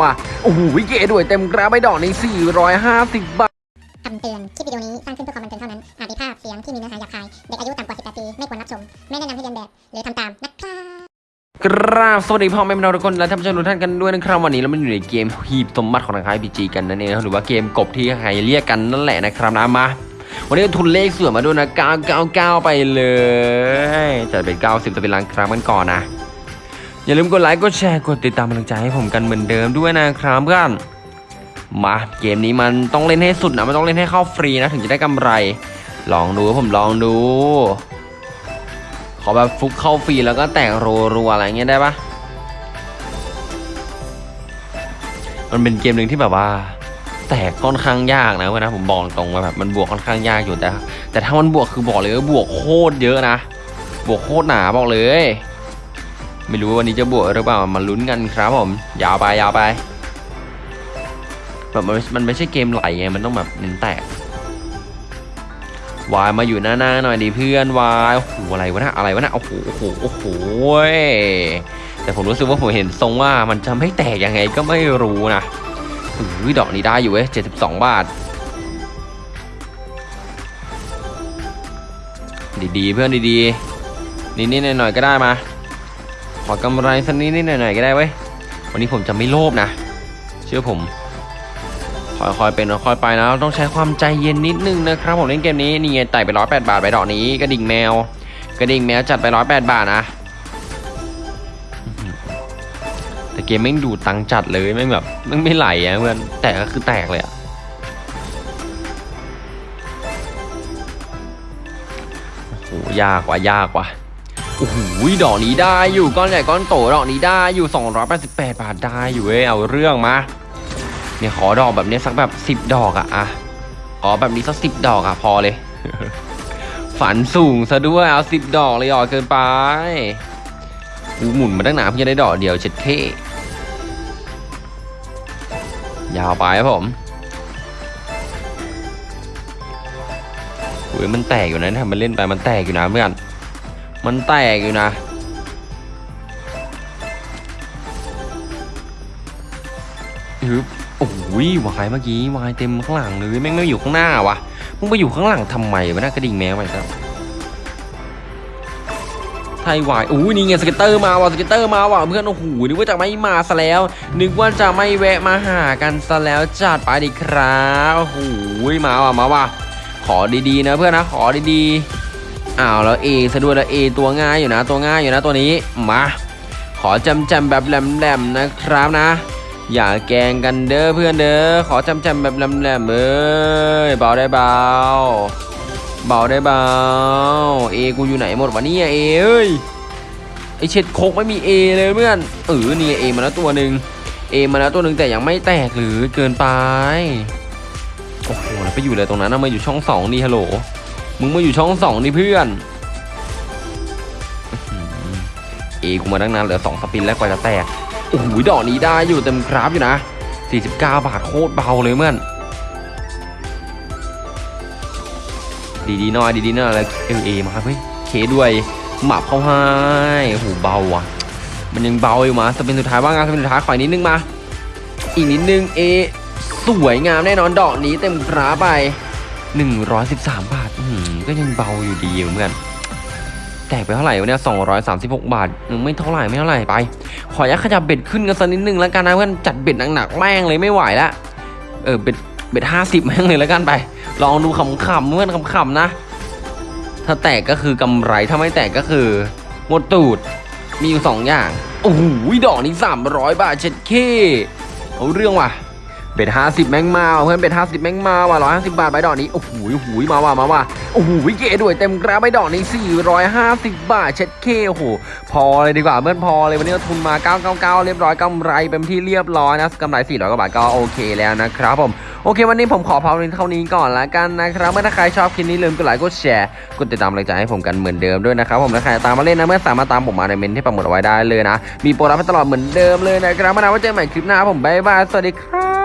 ว่ะโอ้โหเก๋ด้วยเต็มกราฟไปดอกนี้450 บาทคำเตือน คลิปวิดีโอนี้สร้างขึ้นเพื่อความบันเทิงเท่านั้น อาจมีภาพเสียงที่มีเนื้อหาหยาบคาย เด็กอายุต่ำกว่า 18 ปี ไม่ควรรับชม ไม่แนะนำให้เรียนแบบ หรือทำตามนะครับกราบสวัสดีพ่อแม่พี่น้องทุกคนและท่านผู้ชมทุกท่านกันด้วยนะครับวันนี้เรามาอยู่ในเกมฮีบสมบัติของทางค่ายพีจีกันนั่นเองนะครับหรือว่าเกมกบที่ใครเรียกกันนั่นแหละนะครับนะมาวันนี้ทุนเลขสวยมาด้วยนะ999 ไปเลยจะเป็น 90จะเป็นล้านครั้งกันก่อนนะ อย่าลืมกดไลค์กดแชร์กดติดตามกำลังใจให้ผมกันเหมือนเดิมด้วยนะครับเพื่อนมาเกมนี้มันต้องเล่นให้สุดนะมันต้องเล่นให้เข้าฟรีนะถึงจะได้กำไร ลองดูผมลองดู ขอแบบฟุกเข้าฟรีแล้วก็แตกรัวๆอะไรเงี้ยได้ปะมันเป็นเกมหนึ่งที่แบบว่า แตกค่อนข้างยากนะเว้ยนะผมบอกตรงว่าแบบมันบวกค่อนข้างยากอยู่แต่ แต่ถ้ามันบวกคือบอกเลยว่าบวกโคตรเยอะนะ บวกโคตรหนาบอกเลย ไม่รู้ว่าวันนี้จะบวกหรือเปล่ามาลุ้นกันครับผม ยาวไปยาวไปแบบมันมันไม่ใช่เกมไหลไงมันต้องแบบเน้นแตกวายมาอยู่หน้าๆหน่อยดิเพื่อนวายโอ้โหอะไรวะนะอะไรวะนะโอ้โหโอ้โหโอ้โหแต่ผมรู้สึกว่าผมเห็นทรงว่ามันจะไม่แตกยังไงก็ไม่รู้นะอุ้ยดอกนี้ได้อยู่เว้ย72บสองบาท ดีๆเพื่อนดีๆนิดๆหน่อยๆก็ได้มา อกำไรสักนิดๆหน่อยๆก็ได้เว้ย วันนี้ผมจะไม่โลภนะ เชื่อผม ค่อยๆเป็นค่อยๆไปนะ ต้องใช้ความใจเย็นนิดนึงนะครับ ผมเล่นเกมนี้นี่ไงไต่ไปร้อยแปดบาทไปดอกนี้กระดิ่งแมว กระดิ่งแมวจัดไปร้อยแปดบาทนะ แต่เกมไม่ดูตังจัดเลยไม่แบบไม่ไม่ไหลอะเพื่อนแตกก็คือแตกเลยอะโอ้โหยากว่ะยากว่ะ โอ้โหดอกนี้ได้อยู่ก้อนใหญ่ก้อนโตดอกนี้ได้อยู่ 288 บาทได้อยู่เว้ยเอาเรื่องมาเนี่ยขอดอกแบบเนี้ยสักแบบสิบ10 ดอกอะอะขอแบบนี้สักสิบดอกอะพอเลย ฝันสูงซะด้วยเอาสิบดอกเลยอ่อเกินไปกูหมุนมาตั้งนานเพื่อจะได้ดอกเดียวเช็ดเท่ยาวไปครับผมโอ้ยมันแตกอยู่นะถ้ามันเล่นไปมันแตกอยู่นะเพื่อน มันแตกอยู่นะ ฮึบโอ้ยวายเมื่อกี้วายเต็มข้างหลังเลยแม่งไม่อยู่ข้างหน้าวะมึงไปอยู่ข้างหลังทำไมวะน่ากระดิ่งแมวไปครับไทยวายอู้นี่ไงสเก็ตเตอร์มาว่ะสเก็ตเตอร์มาว่ะเพื่อนโอ้โหนึกว่าจะไม่มาซะแล้ว นึกว่าจะไม่แวะมาหากันซะแล้วจัดไปดิครับโอ้โหมาว่ะมาว่ะขอดีๆนะเพื่อนนะขอดีๆ อ้าวแล้วเอซะด้วยแล้วเอตัวง่ายอยู่นะ ตัวง่ายอยู่นะตัวนี้มาขอจำจำแบบแหลมๆนะครับนะ อย่าแกงกันเด้อเพื่อนเด้อขอจำจำแบบแหลมๆเอ้ยเบาได้เบาเบาได้เบาเอกูอยู่ไหนหมดวะเนี่ยเอเอ้ยไอเช็ดโคกไม่มีเอเลยเพื่อนเออนี่เอมาแล้วตัวหนึ่งเอมาแล้วตัวหนึ่งแต่ยังไม่แตกหรือเกินไปโอ้โหแล้วไปอยู่เลยตรงนั้นนะมาอยู่ช่องสองนี่ฮัลโหล มึงมาอยู่ช่องสองนี่เพื่อนอื้อหือเอกูมาตั้งนานเหลือสองสปินแล้วกว่าจะแตก โอ้โหดอกนี้ได้อยู่เต็มกราฟอยู่นะ 49 บาทโคตรเบาเลยเมื่อน ดีๆหน่อยดีๆหน่อยแล้วเอเอมาเฮ้ยเคด้วยหมับเข้าให้โอ้โหเบาว่ะ มันยังเบาอยู่มาสเป็นสุดท้ายว่างานสเป็นสุดท้ายขออีกนิดนึงมา อีกนิดนึงเอสวยงามแน่นอนดอกนี้เต็มกราฟไป 113 บาท ก็ยังเบาอยู่ดีเหมือนกันแตกไปเท่าไหร่วะเนี่ย236บาทอืมไม่เท่าไหร่ไม่เท่าไหร่ไป ขออนุญาตขยับเบ็ดขึ้นกันสักนิดนึงแล้วกันนะเพื่อนจัดเบ็ดหนักๆแม่งเลยไม่ไหวละเออเบ็ดเบ็ดห้าสิบแม่งเลยแล้วกันไป ลองดูขำๆเพื่อนขำๆนะ ถ้าแตกก็คือกำไรถ้าไม่แตกก็คือหมดตูดมีอยู่สองอย่างโอ้โหดอกนี้300บาทเช็ดเข้เอาเรื่องว่ะ bet ห้าสิบแม่งมาเพื่อน bet ห้าสิบแม่งมาว่ะร้อยห้าสิบบาทไปดอกนี้โอ้โหโอ้โหมาว่ะมาว่ะโอ้โห K ด้วยเต็มกราฟไปดอกนี้450บาทเช็ดเข้โอ้โหพอเลยดีกว่าเพื่อนพอเลยวันนี้เราทุนมา999เรียบร้อยกำไรเป็นที่เรียบร้อยนะกำไร400กว่าบาทก็โอเคแล้วนะครับผมโอเค วันนี้ผมขอพาวเท่านี้ก่อนละกันนะครับเมื่อถ้าใครชอบคลิปนี้ลืมกดไลค์กดแชร์กดติดตามกำลังใจให้ผมกันเหมือนเดิมด้วยนะครับผมและใครตามมาเล่นนะเมื่อสามารถตามผมมาในเมนที่ปักหมุดเอาไว้ได้เลยนะมีโปรรับตลอดเหมือนเดิมเลยนะครับมานาว่าเจอกันใหม่คลิปหน้าผมบ๊ายบายสวัสดีครับ